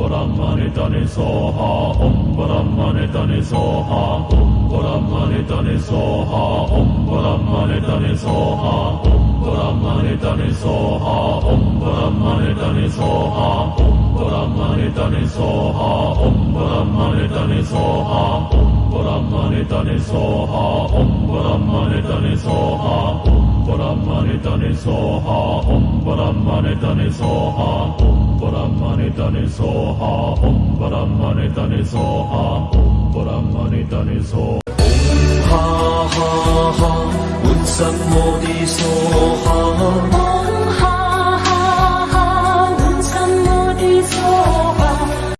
Brahmane Soha, Om Brahmane Soha, Om Brahmane Soha, Om Brahmane Soha, Om Brahmane Soha, Om Brahmane Soha, Om Brahmane Soha, Om Brahmane Soha, Om Brahmane Soha, Om Brahmane Soha, Om Brahmane Soha Om Brahmane Soha Om Brahmane Soha Om Brahmane Soha Om Brahmane Soha Om Ha Ha Ha Utsamodi Soha. Om Ha Ha Ha Utsamodi Soha.